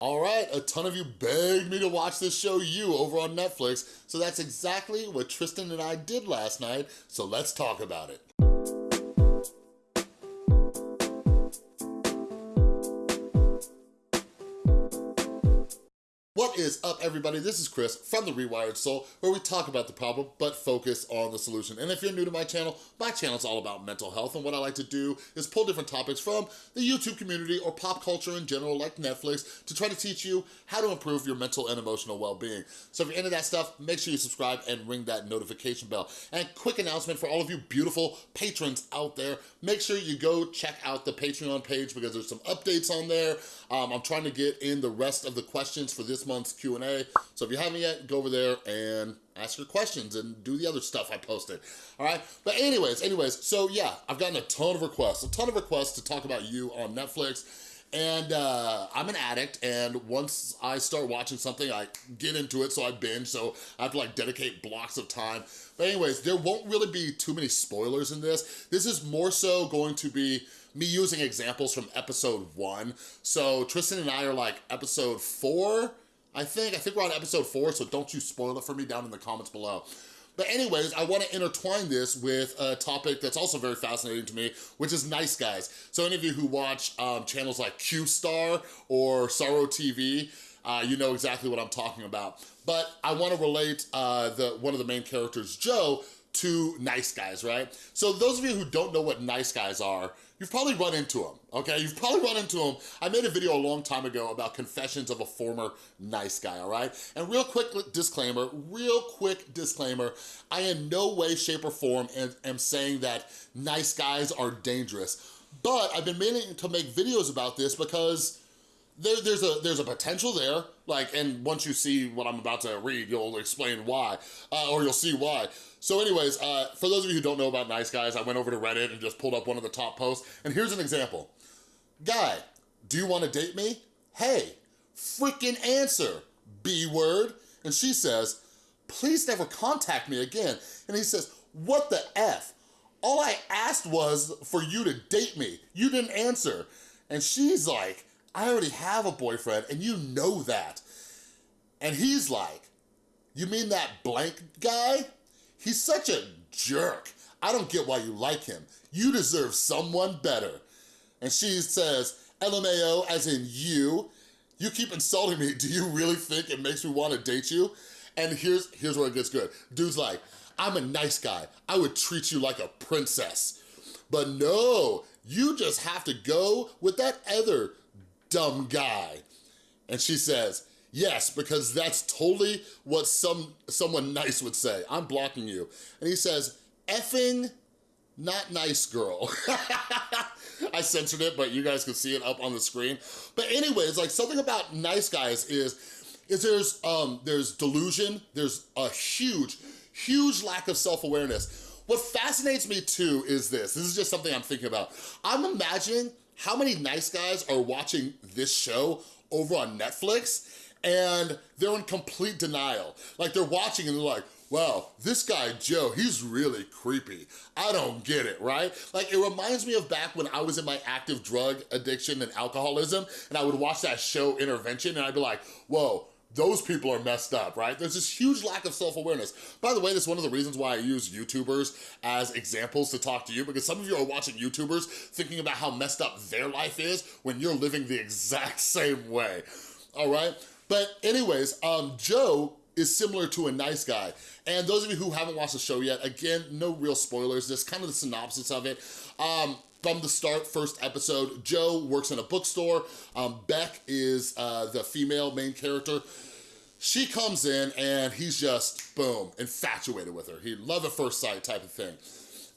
All right, a ton of you begged me to watch this show, You, over on Netflix, so that's exactly what Tristan and I did last night, so let's talk about it. Is up, everybody? This is Chris from The Rewired Soul, where we talk about the problem, but focus on the solution. And if you're new to my channel, my channel is all about mental health, and what I like to do is pull different topics from the YouTube community or pop culture in general, like Netflix, to try to teach you how to improve your mental and emotional well-being. So if you're into that stuff, make sure you subscribe and ring that notification bell. And quick announcement for all of you beautiful patrons out there, make sure you go check out the Patreon page because there's some updates on there. Um, I'm trying to get in the rest of the questions for this month's Q&A. So if you haven't yet, go over there and ask your questions and do the other stuff I posted, all right? But anyways, anyways, so yeah, I've gotten a ton of requests, a ton of requests to talk about you on Netflix. And uh, I'm an addict, and once I start watching something, I get into it, so I binge, so I have to like dedicate blocks of time. But anyways, there won't really be too many spoilers in this. This is more so going to be me using examples from episode one. So Tristan and I are like episode four, I think. I think we're on episode four, so don't you spoil it for me down in the comments below. But anyways, I wanna intertwine this with a topic that's also very fascinating to me, which is Nice Guys. So any of you who watch um, channels like Q-Star or Sorrow TV, uh, you know exactly what I'm talking about. But I wanna relate uh, the one of the main characters, Joe, to nice guys, right? So those of you who don't know what nice guys are, you've probably run into them, okay? You've probably run into them. I made a video a long time ago about confessions of a former nice guy, all right? And real quick disclaimer, real quick disclaimer, I in no way, shape, or form am, am saying that nice guys are dangerous. But I've been meaning to make videos about this because there, there's a there's a potential there, like, and once you see what I'm about to read, you'll explain why, uh, or you'll see why. So anyways, uh, for those of you who don't know about Nice Guys, I went over to Reddit and just pulled up one of the top posts, and here's an example. Guy, do you wanna date me? Hey, freaking answer, B word. And she says, please never contact me again. And he says, what the F? All I asked was for you to date me. You didn't answer. And she's like, I already have a boyfriend and you know that. And he's like, you mean that blank guy? He's such a jerk. I don't get why you like him. You deserve someone better. And she says, LMAO as in you. You keep insulting me. Do you really think it makes me want to date you? And here's, here's where it gets good. Dude's like, I'm a nice guy. I would treat you like a princess. But no, you just have to go with that other dumb guy. And she says, yes, because that's totally what some someone nice would say. I'm blocking you. And he says, effing not nice girl. I censored it, but you guys can see it up on the screen. But anyways, like something about nice guys is, is there's, um, there's delusion, there's a huge, huge lack of self-awareness. What fascinates me too is this, this is just something I'm thinking about. I'm imagining how many nice guys are watching this show over on Netflix and they're in complete denial. Like they're watching and they're like, wow, this guy Joe, he's really creepy. I don't get it, right? Like it reminds me of back when I was in my active drug addiction and alcoholism and I would watch that show Intervention and I'd be like, whoa, those people are messed up, right? There's this huge lack of self-awareness. By the way, that's one of the reasons why I use YouTubers as examples to talk to you, because some of you are watching YouTubers thinking about how messed up their life is when you're living the exact same way, all right? But anyways, um, Joe is similar to a nice guy. And those of you who haven't watched the show yet, again, no real spoilers, just kind of the synopsis of it. Um, from the start, first episode, Joe works in a bookstore. Um, Beck is uh, the female main character. She comes in and he's just, boom, infatuated with her. He love at first sight type of thing.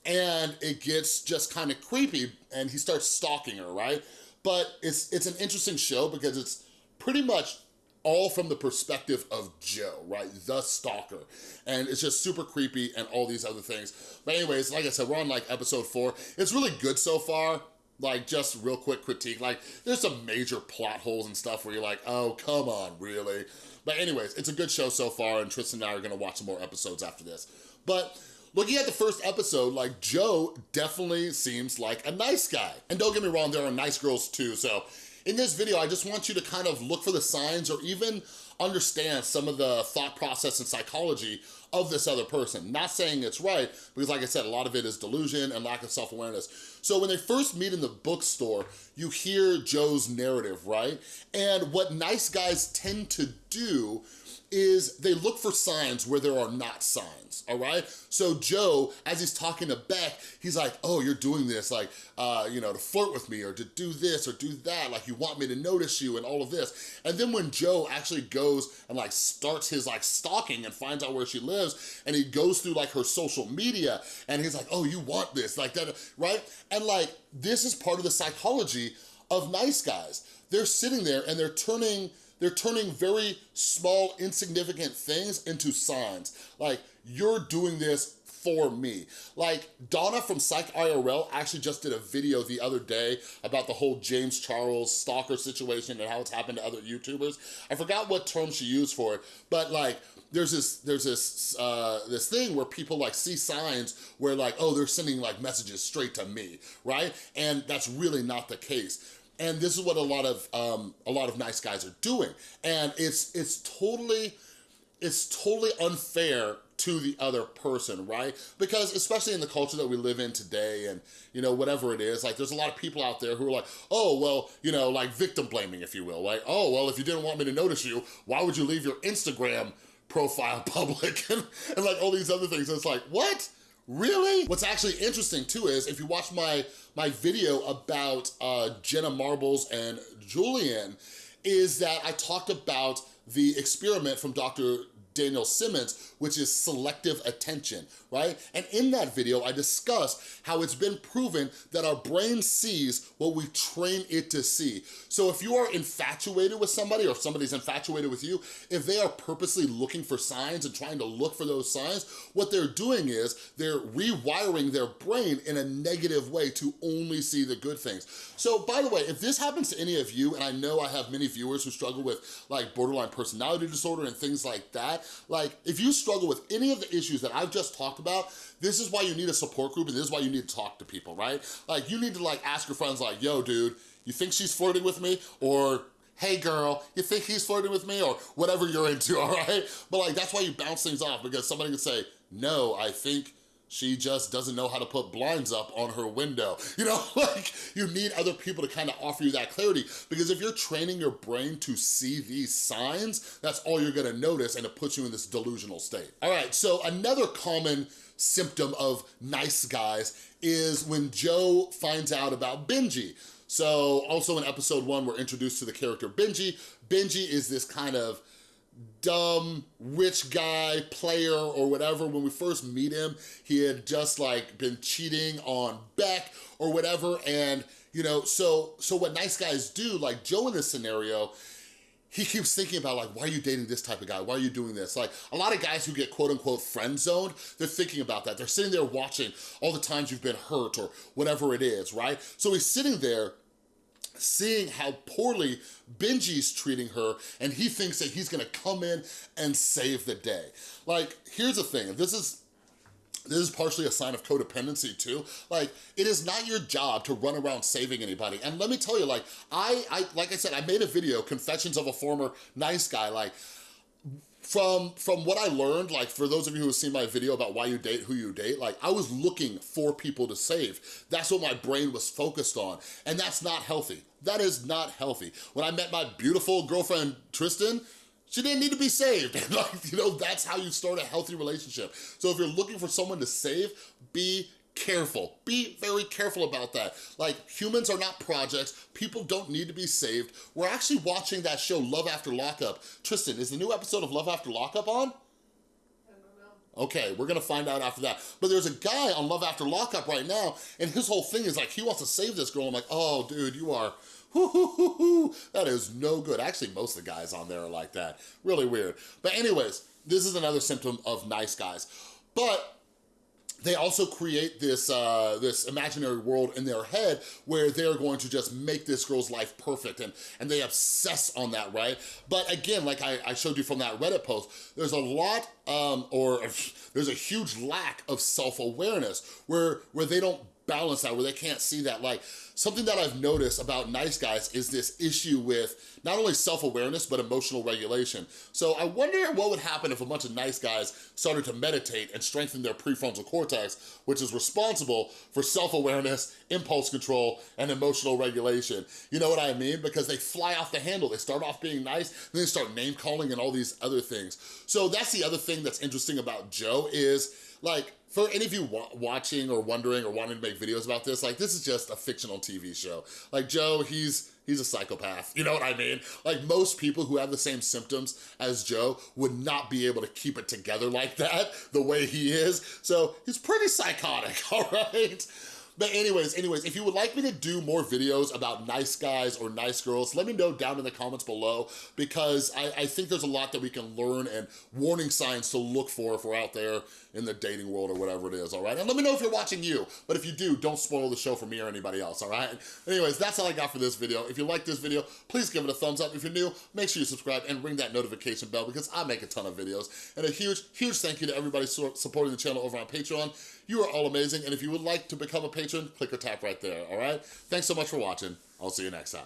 And it gets just kind of creepy and he starts stalking her, right? But it's, it's an interesting show because it's pretty much all from the perspective of Joe, right? The stalker. And it's just super creepy and all these other things. But anyways, like I said, we're on like episode four. It's really good so far. Like just real quick critique, like there's some major plot holes and stuff where you're like, oh, come on, really? But anyways, it's a good show so far and Tristan and I are gonna watch some more episodes after this. But looking at the first episode, like Joe definitely seems like a nice guy. And don't get me wrong, there are nice girls too, so In this video, I just want you to kind of look for the signs or even understand some of the thought process and psychology of this other person. Not saying it's right, because like I said, a lot of it is delusion and lack of self-awareness. So when they first meet in the bookstore, you hear Joe's narrative, right? And what nice guys tend to do is they look for signs where there are not signs, all right? So Joe, as he's talking to Beck, he's like, oh, you're doing this, like, uh, you know, to flirt with me or to do this or do that, like you want me to notice you and all of this. And then when Joe actually goes and like starts his like stalking and finds out where she lives and he goes through like her social media and he's like, oh, you want this, like that, right? And like, this is part of the psychology of nice guys. They're sitting there and they're turning they're turning very small, insignificant things into signs. Like, you're doing this for me. Like, Donna from Psych IRL actually just did a video the other day about the whole James Charles stalker situation and how it's happened to other YouTubers. I forgot what term she used for it, but like, there's this there's this uh, this thing where people like see signs where like, oh, they're sending like messages straight to me, right? And that's really not the case. And this is what a lot of um, a lot of nice guys are doing. And it's it's totally, it's totally unfair to the other person, right? Because especially in the culture that we live in today and, you know, whatever it is, like there's a lot of people out there who are like, oh, well, you know, like victim blaming, if you will, like, oh, well, if you didn't want me to notice you, why would you leave your Instagram profile public and, and like all these other things? it's like, what? Really? What's actually interesting too is if you watch my, my video about uh, Jenna Marbles and Julian, is that I talked about the experiment from Dr. Daniel Simons, which is selective attention, right? And in that video, I discussed how it's been proven that our brain sees what we train it to see. So if you are infatuated with somebody or if somebody's infatuated with you, if they are purposely looking for signs and trying to look for those signs, what they're doing is they're rewiring their brain in a negative way to only see the good things. So by the way, if this happens to any of you, and I know I have many viewers who struggle with like borderline personality disorder and things like that, like, if you struggle with any of the issues that I've just talked about, this is why you need a support group and this is why you need to talk to people, right? Like, you need to like ask your friends like, yo, dude, you think she's flirting with me? Or hey girl, you think he's flirting with me? Or whatever you're into, all right? But like, that's why you bounce things off because somebody can say, no, I think she just doesn't know how to put blinds up on her window. You know, like you need other people to kind of offer you that clarity because if you're training your brain to see these signs, that's all you're gonna notice and it puts you in this delusional state. All right, so another common symptom of nice guys is when Joe finds out about Benji. So also in episode one, we're introduced to the character Benji. Benji is this kind of dumb rich guy player or whatever when we first meet him he had just like been cheating on beck or whatever and you know so so what nice guys do like joe in this scenario he keeps thinking about like, why are you dating this type of guy? Why are you doing this? Like a lot of guys who get quote unquote friend zoned, they're thinking about that. They're sitting there watching all the times you've been hurt or whatever it is, right? So he's sitting there seeing how poorly Benji's treating her and he thinks that he's gonna come in and save the day. Like, here's the thing, this is this is partially a sign of codependency too. Like, it is not your job to run around saving anybody. And let me tell you, like, I, I like I said, I made a video, Confessions of a Former Nice Guy, like, from from what I learned, like for those of you who have seen my video about why you date who you date, like I was looking for people to save. That's what my brain was focused on. And that's not healthy. That is not healthy. When I met my beautiful girlfriend, Tristan, she didn't need to be saved. like, you know, that's how you start a healthy relationship. So if you're looking for someone to save, be careful. Be very careful about that. Like, humans are not projects. People don't need to be saved. We're actually watching that show, Love After Lockup. Tristan, is the new episode of Love After Lockup on? Okay, we're gonna find out after that. But there's a guy on Love After Lockup right now, and his whole thing is like, he wants to save this girl. I'm like, oh, dude, you are, hoo, hoo, hoo. That is no good. Actually, most of the guys on there are like that. Really weird. But anyways, this is another symptom of nice guys. But they also create this uh, this imaginary world in their head where they're going to just make this girl's life perfect and, and they obsess on that, right? But again, like I, I showed you from that Reddit post, there's a lot um, or there's a huge lack of self-awareness where, where they don't balance that where they can't see that light. Something that I've noticed about nice guys is this issue with not only self-awareness, but emotional regulation. So I wonder what would happen if a bunch of nice guys started to meditate and strengthen their prefrontal cortex, which is responsible for self-awareness, impulse control, and emotional regulation. You know what I mean? Because they fly off the handle. They start off being nice, then they start name calling and all these other things. So that's the other thing that's interesting about Joe is like, for any of you wa watching or wondering or wanting to make videos about this, like this is just a fictional TV show. Like Joe, he's he's a psychopath, you know what I mean? Like most people who have the same symptoms as Joe would not be able to keep it together like that, the way he is. So he's pretty psychotic, all right? But anyways, anyways, if you would like me to do more videos about nice guys or nice girls, let me know down in the comments below because I, I think there's a lot that we can learn and warning signs to look for if we're out there in the dating world or whatever it is, all right? And let me know if you're watching you, but if you do, don't spoil the show for me or anybody else, all right? Anyways, that's all I got for this video. If you like this video, please give it a thumbs up. If you're new, make sure you subscribe and ring that notification bell because I make a ton of videos. And a huge, huge thank you to everybody supporting the channel over on Patreon. You are all amazing, and if you would like to become a patron, click or tap right there, all right? Thanks so much for watching. I'll see you next time.